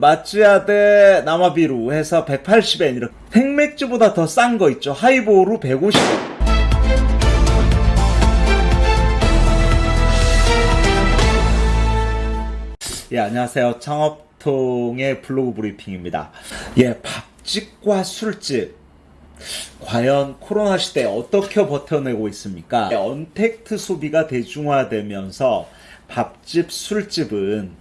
마츠야 대 나마비루 해서 180엔 이렇게 생맥주보다 더 싼 거 있죠. 하이보루 150엔. 예 안녕하세요. 창업통의 블로그 브리핑입니다. 예 밥집과 술집. 과연 코로나 시대에 어떻게 버텨내고 있습니까? 언택트 소비가 대중화되면서 밥집, 술집은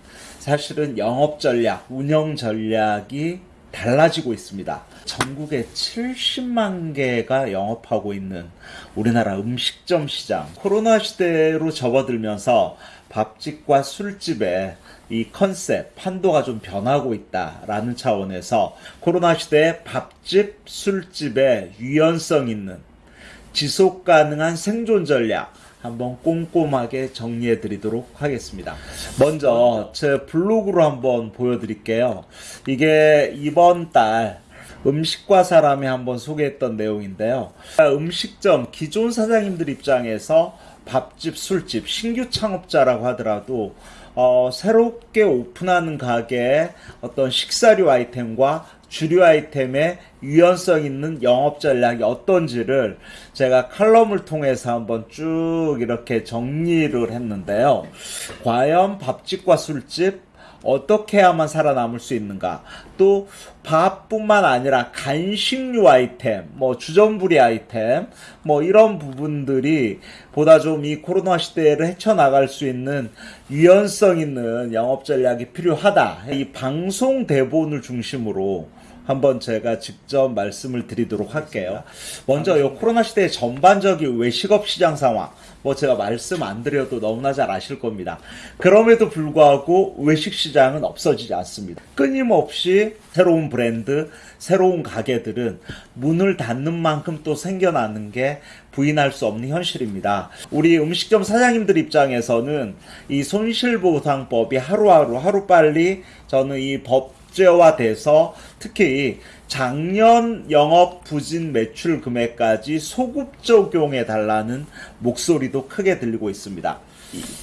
사실은 영업 전략, 운영 전략이 달라지고 있습니다. 전국에 70만 개가 영업하고 있는 우리나라 음식점 시장. 코로나 시대로 접어들면서 밥집과 술집의 이 컨셉, 판도가 좀 변하고 있다라는 차원에서 코로나 시대에 밥집, 술집의 유연성 있는 지속 가능한 생존 전략 한번 꼼꼼하게 정리해 드리도록 하겠습니다. 먼저 제 블로그로 한번 보여드릴게요. 이게 이번 달 음식과 사람이 한번 소개했던 내용인데요. 음식점 기존 사장님들 입장에서 밥집, 술집, 신규 창업자라고 하더라도 어, 새롭게 오픈하는 가게의 어떤 식사류 아이템과 주류 아이템의 유연성 있는 영업 전략이 어떤지를 제가 칼럼을 통해서 한번 쭉 이렇게 정리를 했는데요. 과연 밥집과 술집, 어떻게 해야만 살아남을 수 있는가? 또 밥뿐만 아니라 간식류 아이템, 뭐 주전부리 아이템, 뭐 이런 부분들이 보다 좀 이 코로나 시대를 헤쳐나갈 수 있는 유연성 있는 영업 전략이 필요하다. 이 방송 대본을 중심으로 한번 제가 직접 말씀을 드리도록 할게요. 먼저 이 코로나 시대의 전반적인 외식업 시장 상황, 뭐 제가 말씀 안 드려도 너무나 잘 아실 겁니다. 그럼에도 불구하고 외식 시장은 없어지지 않습니다. 끊임없이 새로운 브랜드, 새로운 가게들은 문을 닫는 만큼 또 생겨나는 게 부인할 수 없는 현실입니다. 우리 음식점 사장님들 입장에서는 이 손실보상법이 하루하루 하루빨리 저는 이 법 국제화돼서 특히 작년 영업 부진 매출 금액까지 소급 적용해 달라는 목소리도 크게 들리고 있습니다.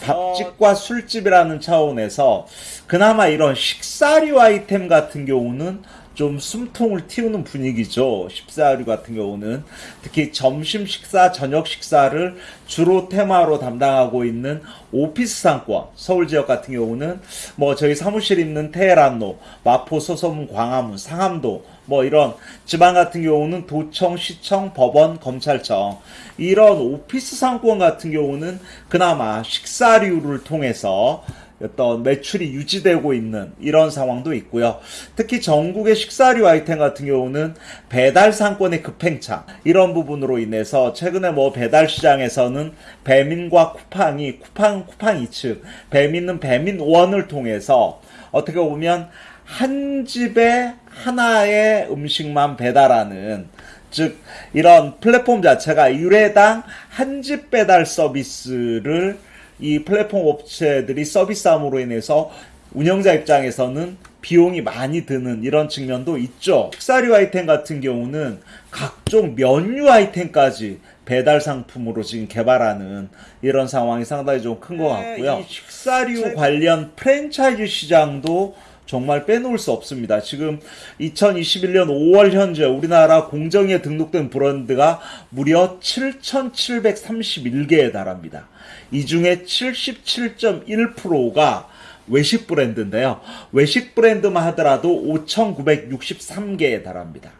밥집과 술집이라는 차원에서 그나마 이런 식사류 아이템 같은 경우는 좀 숨통을 틔우는 분위기죠. 십사류 같은 경우는 특히 점심 식사, 저녁 식사를 주로 테마로 담당하고 있는 오피스 상권 서울 지역 같은 경우는 뭐 저희 사무실 있는 테헤란로, 마포, 소서문, 광화문, 상암도 뭐 이런 지방 같은 경우는 도청, 시청, 법원, 검찰청 이런 오피스 상권 같은 경우는 그나마 식사류를 통해서 어떤 매출이 유지되고 있는 이런 상황도 있고요. 특히 전국의 식사류 아이템 같은 경우는 배달 상권의 급행차 이런 부분으로 인해서 최근에 뭐 배달 시장에서는 배민과 쿠팡이 쿠팡 쿠팡 2층 배민은 배민 원을 통해서 어떻게 보면 한 집에 하나의 음식만 배달하는 즉 이런 플랫폼 자체가 유례당 한 집 배달 서비스를 이 플랫폼 업체들이 서비스함으로 인해서 운영자 입장에서는 비용이 많이 드는 이런 측면도 있죠. 식사류 아이템 같은 경우는 각종 면류 아이템까지 배달 상품으로 지금 개발하는 이런 상황이 상당히 좀 큰 것 같고요. 식사류 관련 프랜차이즈 시장도 정말 빼놓을 수 없습니다. 지금 2021년 5월 현재 우리나라 공정에 등록된 브랜드가 무려 7,731개에 달합니다. 이 중에 77.1%가 외식 브랜드인데요. 외식 브랜드만 하더라도 5,963개에 달합니다.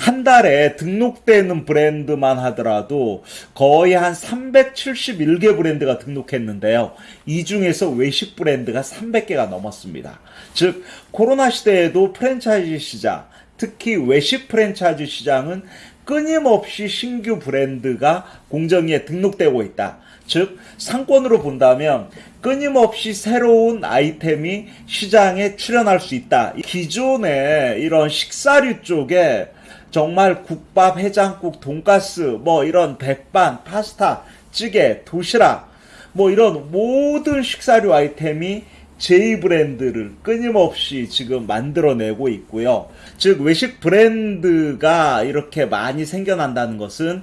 한 달에 등록되는 브랜드만 하더라도 거의 한 371개 브랜드가 등록했는데요. 이 중에서 외식 브랜드가 300개가 넘었습니다. 즉, 코로나 시대에도 프랜차이즈 시장, 특히 외식 프랜차이즈 시장은 끊임없이 신규 브랜드가 공정위에 등록되고 있다. 즉, 상권으로 본다면 끊임없이 새로운 아이템이 시장에 출현할 수 있다. 기존의 이런 식사류 쪽에 정말 국밥, 해장국, 돈가스, 뭐 이런 백반, 파스타, 찌개, 도시락, 뭐 이런 모든 식사류 아이템이 제2 브랜드를 끊임없이 지금 만들어내고 있고요. 즉 외식 브랜드가 이렇게 많이 생겨난다는 것은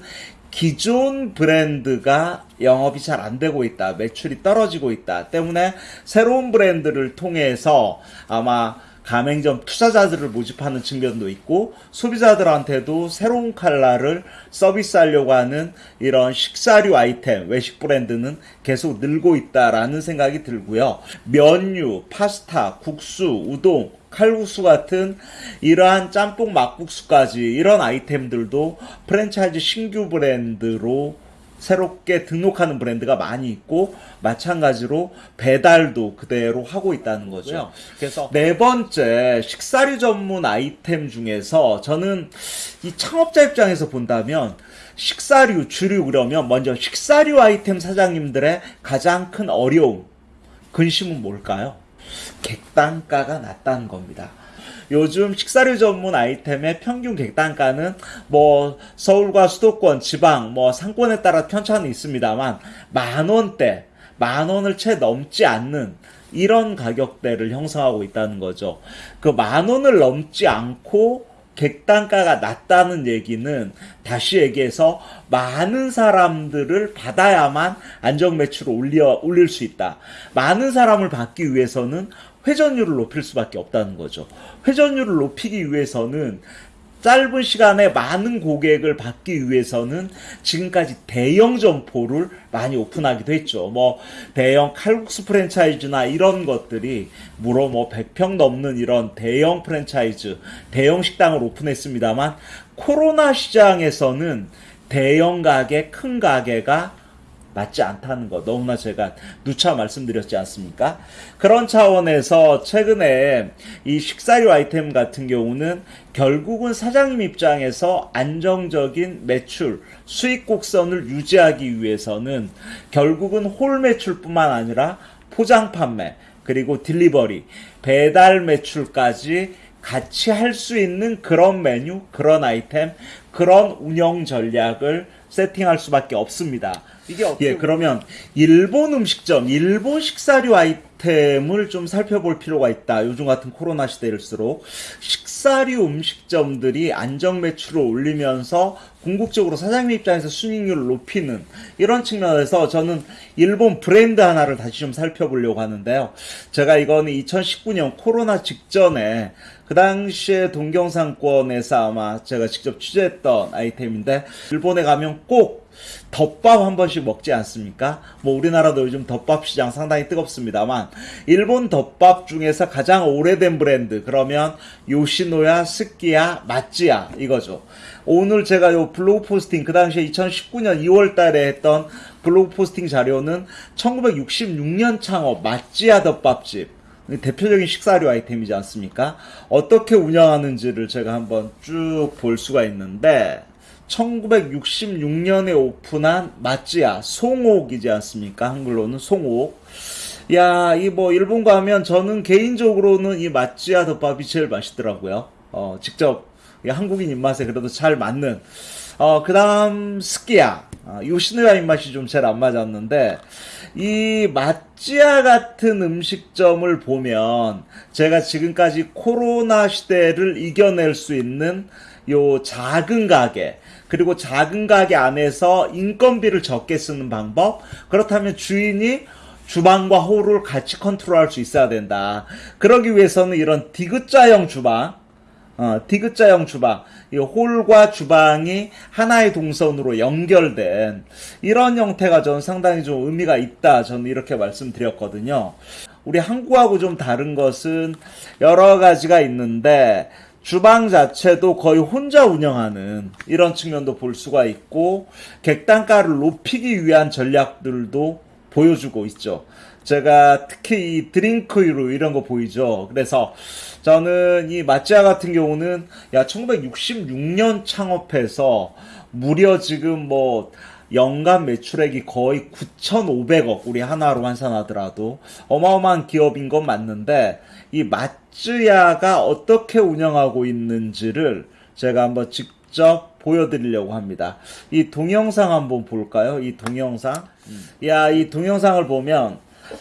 기존 브랜드가 영업이 잘 안 되고 있다. 매출이 떨어지고 있다. 때문에 새로운 브랜드를 통해서 아마 가맹점 투자자들을 모집하는 측면도 있고 소비자들한테도 새로운 칼라를 서비스하려고 하는 이런 식사류 아이템 외식 브랜드는 계속 늘고 있다라는 생각이 들고요. 면류, 파스타, 국수, 우동, 칼국수 같은 이러한 짬뽕 막국수까지 이런 아이템들도 프랜차이즈 신규 브랜드로 새롭게 등록하는 브랜드가 많이 있고 마찬가지로 배달도 그대로 하고 있다는 거죠. 그래서 네 번째 식사류 전문 아이템 중에서 저는 이 창업자 입장에서 본다면 식사류 주류 그러면 먼저 식사류 아이템 사장님들의 가장 큰 어려움 근심은 뭘까요? 객단가가 낮다는 겁니다. 요즘 식사류 전문 아이템의 평균 객단가는 뭐 서울과 수도권, 지방, 뭐 상권에 따라 편차는 있습니다만 만 원대, 만 원을 채 넘지 않는 이런 가격대를 형성하고 있다는 거죠. 그 만 원을 넘지 않고 객단가가 낮다는 얘기는 다시 얘기해서 많은 사람들을 받아야만 안정 매출을 올려 올릴 수 있다. 많은 사람을 받기 위해서는 회전율을 높일 수밖에 없다는 거죠. 회전율을 높이기 위해서는 짧은 시간에 많은 고객을 받기 위해서는 지금까지 대형 점포를 많이 오픈하기도 했죠. 뭐 대형 칼국수 프랜차이즈나 이런 것들이 무려 뭐 100평 넘는 이런 대형 프랜차이즈, 대형 식당을 오픈했습니다만 코로나 시장에서는 대형 가게, 큰 가게가 맞지 않다는 거 너무나 제가 누차 말씀드렸지 않습니까? 그런 차원에서 최근에 이 식사류 아이템 같은 경우는 결국은 사장님 입장에서 안정적인 매출, 수익 곡선을 유지하기 위해서는 결국은 홀 매출뿐만 아니라 포장 판매, 그리고 딜리버리, 배달 매출까지 같이 할 수 있는 그런 메뉴, 그런 아이템, 그런 운영 전략을 세팅할 수밖에 없습니다. 이게 예, 그러면 일본 음식점, 일본 식사류 아이템을 좀 살펴볼 필요가 있다. 요즘 같은 코로나 시대일수록 식사류 음식점들이 안정 매출을 올리면서 궁극적으로 사장님 입장에서 순익률을 높이는 이런 측면에서 저는 일본 브랜드 하나를 다시 좀 살펴보려고 하는데요. 제가 이거는 2019년 코로나 직전에 그 당시에 동경상권에서 아마 제가 직접 취재했던 아이템인데 일본에 가면 꼭 덮밥 한 번씩 먹지 않습니까? 뭐 우리나라도 요즘 덮밥 시장 상당히 뜨겁습니다만 일본 덮밥 중에서 가장 오래된 브랜드 그러면 요시노야, 스키야, 마츠야 이거죠. 오늘 제가 요 블로그 포스팅 그 당시에 2019년 2월 달에 했던 블로그 포스팅 자료는 1966년 창업 마츠야 덮밥집 대표적인 식사류 아이템이지 않습니까? 어떻게 운영하는지를 제가 한번 쭉 볼 수가 있는데 1966년에 오픈한 마찌야 송옥이지 않습니까? 한글로는 송옥. 야, 이 뭐 일본 가면 저는 개인적으로는 이 마찌야 덮밥이 제일 맛있더라고요. 어, 직접 한국인 입맛에 그래도 잘 맞는. 어, 그다음 스키야. 어, 요시노야 입맛이 좀잘안 맞았는데 이 마찌야 같은 음식점을 보면 제가 지금까지 코로나 시대를 이겨낼 수 있는 요 작은 가게 그리고 작은 가게 안에서 인건비를 적게 쓰는 방법 그렇다면 주인이 주방과 홀을 같이 컨트롤할 수 있어야 된다. 그러기 위해서는 이런 디귿자형 주방, 어, 디귿자형 주방, 이 홀과 주방이 하나의 동선으로 연결된 이런 형태가 저는 상당히 좀 의미가 있다. 저는 이렇게 말씀드렸거든요. 우리 한국하고 좀 다른 것은 여러 가지가 있는데 주방 자체도 거의 혼자 운영하는 이런 측면도 볼 수가 있고 객단가를 높이기 위한 전략들도 보여주고 있죠. 제가 특히 이 드링크류 이런 거 보이죠. 그래서 저는 이 마찌아 같은 경우는 야 1966년 창업해서 무려 지금 뭐 연간 매출액이 거의 9,500억 우리 하나로 환산하더라도 어마어마한 기업인 건 맞는데 이 마쯔야가 어떻게 운영하고 있는지를 제가 한번 직접 보여드리려고 합니다. 이 동영상 한번 볼까요? 이 동영상. 야, 이 동영상을 보면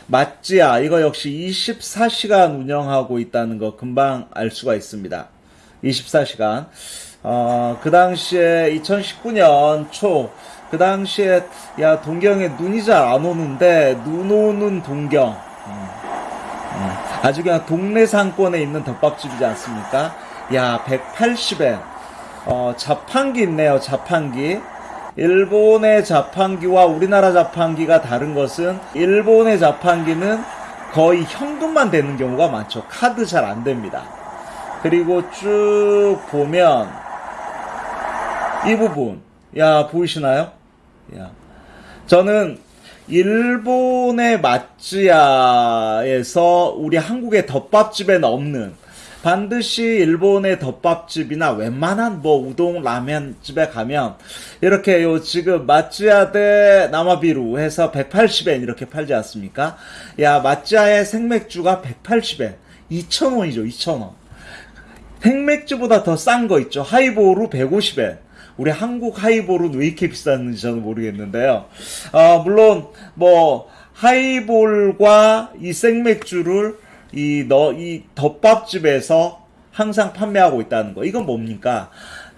마찌야 이거 역시 24시간 운영하고 있다는 거 금방 알 수가 있습니다. 24시간. 어, 그 당시에 2019년 초, 그 당시에, 야, 동경에 눈이 잘 안 오는데, 눈 오는 동경. 음. 음. 아주 그냥 동네 상권에 있는 덮밥집이지 않습니까? 야, 180엔. 어, 자판기 있네요, 자판기. 일본의 자판기와 우리나라 자판기가 다른 것은 일본의 자판기는 거의 현금만 되는 경우가 많죠. 카드 잘 안 됩니다. 그리고 쭉 보면 이 부분, 야, 보이시나요? 야. 저는 일본의 맛지야에서 우리 한국의 덮밥집에는 없는 반드시 일본의 덮밥집이나 웬만한 뭐 우동 라면 집에 가면 이렇게 요 지금 맛지야 대 나마비루 해서 180엔 이렇게 팔지 않습니까? 야 맛지야의 생맥주가 180엔 2,000원이죠 2,000원 생맥주보다 더 싼 거 있죠 하이보루 150엔 우리 한국 하이볼은 왜 이렇게 비쌌는지 저는 모르겠는데요. 아, 물론 뭐 하이볼과 이 생맥주를 이 너 이 덮밥집에서 항상 판매하고 있다는 거. 이건 뭡니까?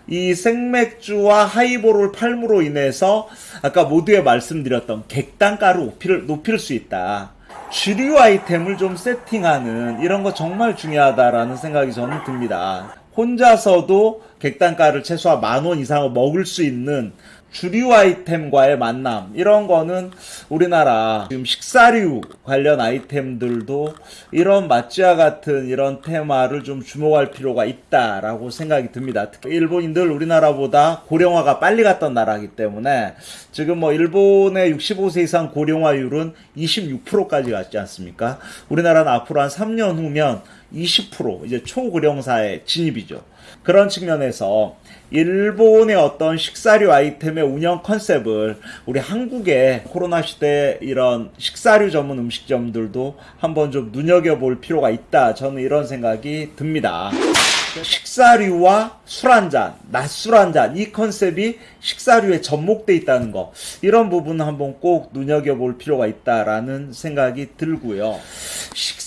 이 생맥주와 하이볼을 팔므로 인해서 아까 모두에 말씀드렸던 객단가를 높일, 높일 수 있다. 주류 아이템을 좀 세팅하는 이런 거 정말 중요하다라는 생각이 저는 듭니다. 혼자서도 객단가를 최소한 만 원 이상을 먹을 수 있는 주류 아이템과의 만남 이런 거는 우리나라 지금 식사류 관련 아이템들도 이런 맛지와 같은 이런 테마를 좀 주목할 필요가 있다라고 생각이 듭니다. 특히 일본인들 우리나라보다 고령화가 빨리 갔던 나라이기 때문에 지금 뭐 일본의 65세 이상 고령화율은 26%까지 갔지 않습니까? 우리나라는 앞으로 한 3년 후면 20% 이제 초고령사의 진입이죠. 그런 측면에서 일본의 어떤 식사류 아이템의 운영 컨셉을 우리 한국의 코로나 시대 이런 식사류 전문 음식점들도 한번 좀 눈여겨볼 필요가 있다. 저는 이런 생각이 듭니다. 식사류와 술 한잔, 낮술 한잔 이 컨셉이 식사류에 접목돼 있다는 거 이런 부분 한번 꼭 눈여겨볼 필요가 있다라는 생각이 들고요.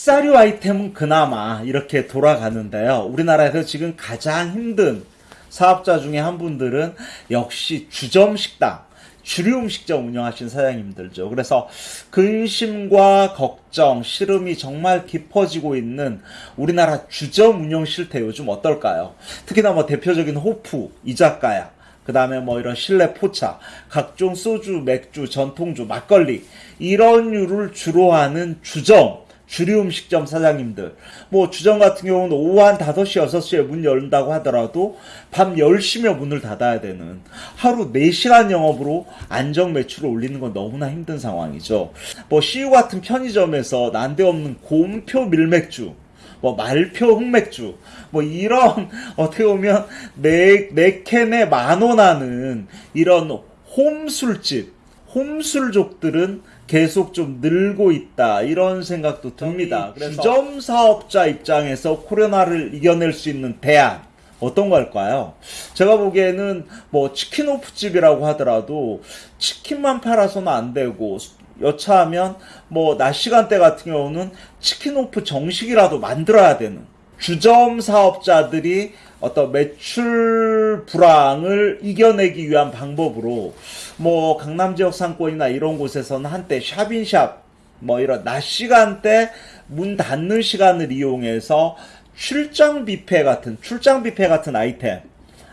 식사류 아이템은 그나마 이렇게 돌아가는데요. 우리나라에서 지금 가장 힘든 사업자 중에 한 분들은 역시 주점 식당 주류 음식점 운영하신 사장님들죠. 그래서 근심과 걱정, 시름이 정말 깊어지고 있는 우리나라 주점 운영 실태 요즘 어떨까요? 특히나 뭐 대표적인 호프, 이자카야, 그 다음에 뭐 이런 실내 포차, 각종 소주, 맥주, 전통주, 막걸리, 이런 류를 주로 하는 주점, 주류 음식점 사장님들, 뭐 주점 같은 경우는 오후 한 5시, 6시에 문 열린다고 하더라도 밤 10시면 문을 닫아야 되는 하루 4시간 영업으로 안정 매출을 올리는 건 너무나 힘든 상황이죠. 뭐 CU 같은 편의점에서 난데없는 곰표 밀맥주, 뭐 말표 흑맥주 뭐 이런 어떻게 보면 네 네 캔에 만 원 하는 이런 홈술집 홈술족들은 계속 좀 늘고 있다 이런 생각도 듭니다. 그래서 주점 사업자 입장에서 코로나를 이겨낼 수 있는 대안 어떤 걸까요? 제가 보기에는 뭐 치킨 오프집이라고 하더라도 치킨만 팔아서는 안 되고 여차하면 뭐 낮 시간대 같은 경우는 치킨 오프 정식이라도 만들어야 되는 주점 사업자들이 어떤 매출 불황을 이겨내기 위한 방법으로 뭐 강남 지역 상권이나 이런 곳에서는 한때 샵인샵 뭐 이런 낮 시간대 문 닫는 시간을 이용해서 출장 뷔페 같은 출장 뷔페 같은 아이템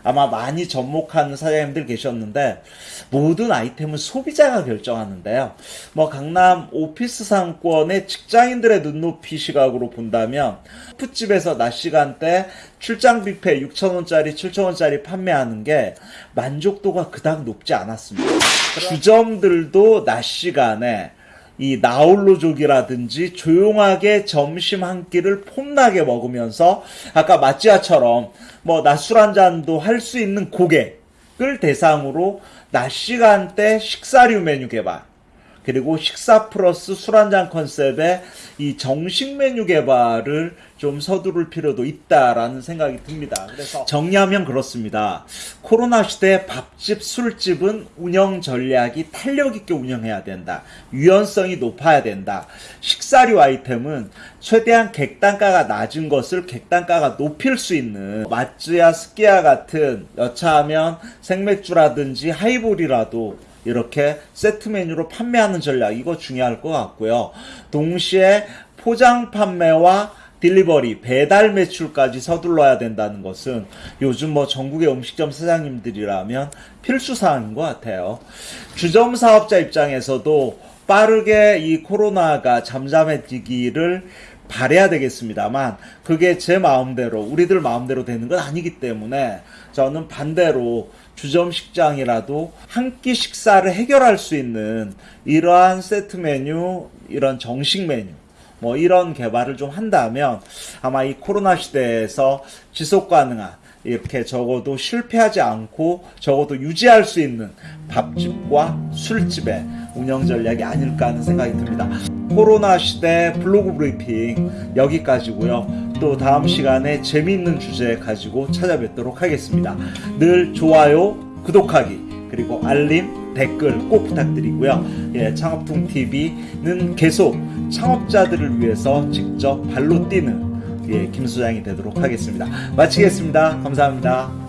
아마 많이 접목하는 사장님들 계셨는데 모든 아이템은 소비자가 결정하는데요. 뭐 강남 오피스 상권의 직장인들의 눈높이 시각으로 본다면 푸집에서 낮 시간대 출장 뷔페 6천원짜리 7천원짜리 판매하는 게 만족도가 그닥 높지 않았습니다. 주점들도 낮 시간에 이 나홀로족이라든지 조용하게 점심 한 끼를 폼나게 먹으면서 아까 마찌아처럼 뭐 낮술 한 잔도 할 수 있는 고객을 대상으로 낮 시간대 식사류 메뉴 개발 그리고 식사 플러스 술 한잔 컨셉의 이 정식 메뉴 개발을 좀 서두를 필요도 있다라는 생각이 듭니다. 그래서 정리하면 그렇습니다. 코로나 시대 밥집, 술집은 운영 전략이 탄력 있게 운영해야 된다. 유연성이 높아야 된다. 식사류 아이템은 최대한 객단가가 낮은 것을 객단가가 높일 수 있는 마츠야 스키야 같은 여차하면 생맥주라든지 하이볼이라도 이렇게 세트 메뉴로 판매하는 전략 이거 중요할 것 같고요. 동시에 포장 판매와 딜리버리, 배달 매출까지 서둘러야 된다는 것은 요즘 뭐 전국의 음식점 사장님들이라면 필수 사항인 것 같아요. 주점 사업자 입장에서도 빠르게 이 코로나가 잠잠해지기를 바래야 되겠습니다만 그게 제 마음대로 우리들 마음대로 되는 건 아니기 때문에 저는 반대로 주점 식장이라도 한 끼 식사를 해결할 수 있는 이러한 세트 메뉴, 이런 정식 메뉴 뭐 이런 개발을 좀 한다면 아마 이 코로나 시대에서 지속 가능한 이렇게 적어도 실패하지 않고 적어도 유지할 수 있는 밥집과 술집의 운영 전략이 아닐까 하는 생각이 듭니다. 코로나 시대 블로그 브리핑 여기까지고요. 또 다음 시간에 재미있는 주제 가지고 찾아뵙도록 하겠습니다. 늘 좋아요, 구독하기 그리고 알림, 댓글 꼭 부탁드리고요. 예, 창업통 TV는 계속 창업자들을 위해서 직접 발로 뛰는 예, 김 소장이 되도록 하겠습니다. 마치겠습니다. 감사합니다.